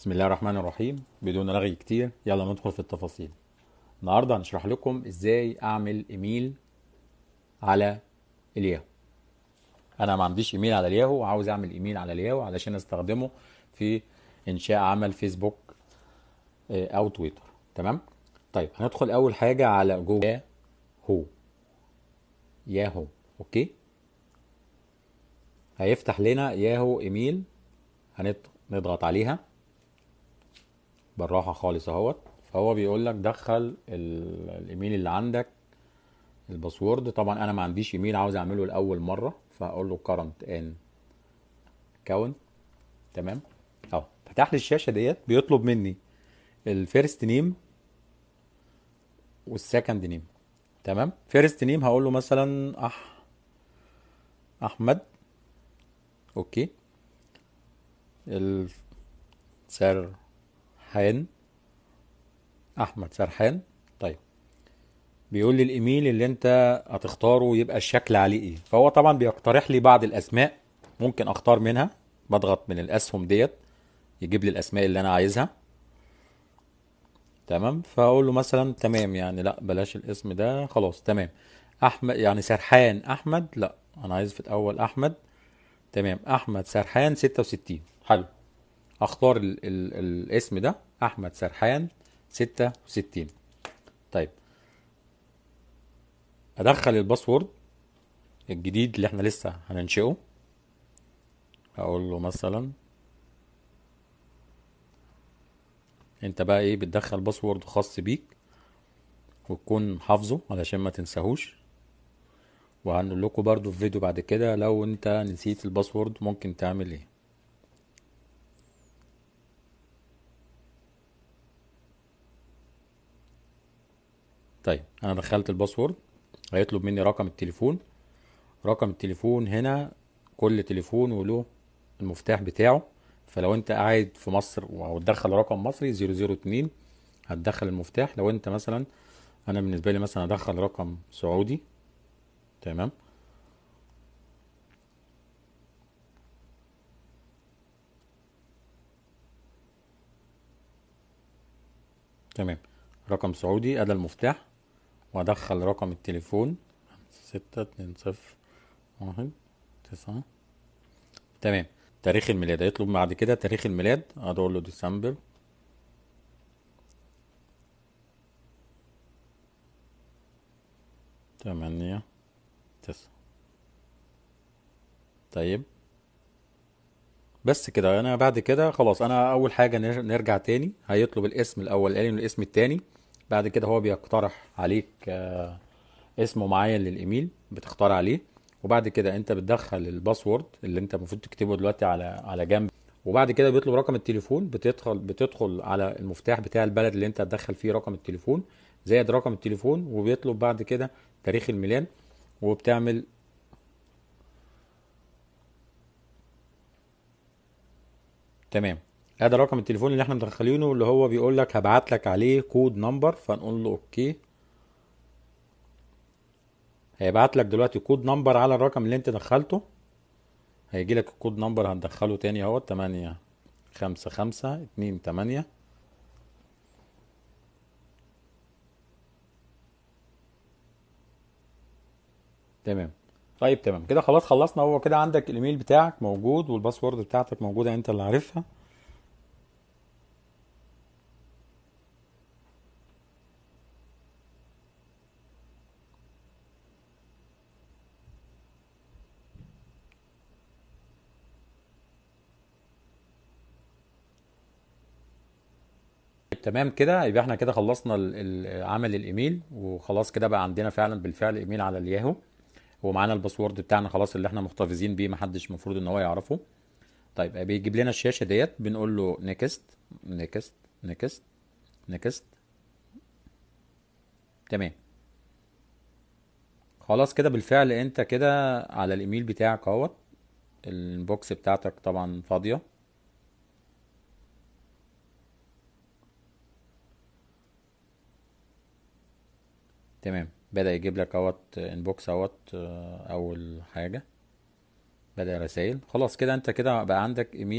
بسم الله الرحمن الرحيم. بدون رغي كتير. يلا ندخل في التفاصيل. النهارده هنشرح لكم إزاي أعمل إيميل على الياهو. أنا ما عنديش إيميل على الياهو وعاوز أعمل إيميل على الياهو علشان أستخدمه في إنشاء عمل فيسبوك آه، أو تويتر. تمام؟ طيب هندخل أول حاجة على جوجل. ياهو. ياهو. okay؟ هيفتح لنا ياهو إيميل. هنضغط عليها. بالراحة خالص أهوت. فهو بيقول لك دخل ال- الإيميل اللي عندك ال password. طبعا أنا ما عنديش إيميل عاوز أعمله لأول مرة فأقول له create an account. تمام؟ أهو فتح لي الشاشة ديت بيطلب مني ال first name وال second name تمام؟ first name هقول له مثلا أح أحمد. okay. السرحان أحمد سرحان. طيب. بيقول لي الإيميل اللي أنت هتختاره يبقى الشكل عليه إيه. فهو طبعا بيقترح لي بعض الأسماء ممكن أختار منها. بضغط من الأسهم ديت. يجيب لي الأسماء اللي أنا عايزها. تمام. فأقول له مثلا تمام يعني. لا بلاش الاسم ده. خلاص تمام. أحمد يعني سرحان. أحمد؟ لا. أنا عايز في الأول أحمد. تمام. أحمد سرحان 66 حلو. أختار ال ال الاسم ده أحمد سرحان 66 طيب. أدخل الباسورد الجديد اللي إحنا لسه هننشئه. هقول له مثلا أنت بقى إيه بتدخل password خاص بيك وتكون حافظه علشان ما تنساهوش. وهنقول لكم برضو في فيديو بعد كده لو أنت نسيت ال password ممكن تعمل إيه. طيب أنا دخلت ال password هيطلب مني رقم التليفون. رقم التليفون هنا كل تليفون وله المفتاح بتاعه. فلو أنت قاعد في مصر وهتدخل رقم مصري 002 هتدخل المفتاح. لو أنت مثلا أنا بالنسبة لي مثلا هدخل رقم سعودي. تمام؟ تمام. رقم سعودي أدى المفتاح. وأدخل رقم التليفون ستة اتنين صفر واحد تسعة. تمام. تاريخ الميلاد. هيطلب بعد كده تاريخ الميلاد. أقول له ديسمبر. تمانية تسعة. طيب. بس كده. أنا بعد كده خلاص. أنا أول حاجة نر- نرجع تاني. هيطلب الاسم الاولاني والاسم التاني. بعد كده هو بيقترح عليك آه، اسم معين للإيميل بتختار عليه وبعد كده انت بتدخل الباسورد اللي انت المفروض تكتبه دلوقتي على على جنب وبعد كده بيطلب رقم التليفون بتدخل بتدخل على المفتاح بتاع البلد اللي انت هتدخل فيه رقم التليفون زائد رقم التليفون وبيطلب بعد كده تاريخ الميلاد وبتعمل تمام. ادي رقم التليفون اللي إحنا مدخلينه اللي هو بيقول لك هبعت لك عليه code number فنقول له okay. هيبعت لك دلوقتي code number على الرقم اللي انت دخلته. هيجي لك ال code number هندخله تاني اهو تمانية خمسة خمسة اتنين تمانية. تمام. طيب تمام. كده خلاص خلصنا. هو كده عندك الإيميل بتاعك موجود وال password بتاعتك موجودة انت اللي عارفها. تمام كده يبقى إحنا كده خلصنا عمل الإيميل وخلاص كده بقى عندنا فعلا بالفعل إيميل على الياهو. ومعانا ال password بتاعنا خلاص اللي إحنا محتفظين بيه محدش المفروض إن هو يعرفه. طيب بيجيب لنا الشاشة ديت بنقول له next next next next تمام. خلاص كده بالفعل انت كده على الإيميل بتاعك اهوت. ال box بتاعتك طبعا فاضية. تمام. بدأ يجيب لك اهوت انبوكس اهوت آه، أول حاجة. بدأ رسائل. خلاص كده أنت كده بقى عندك إيميل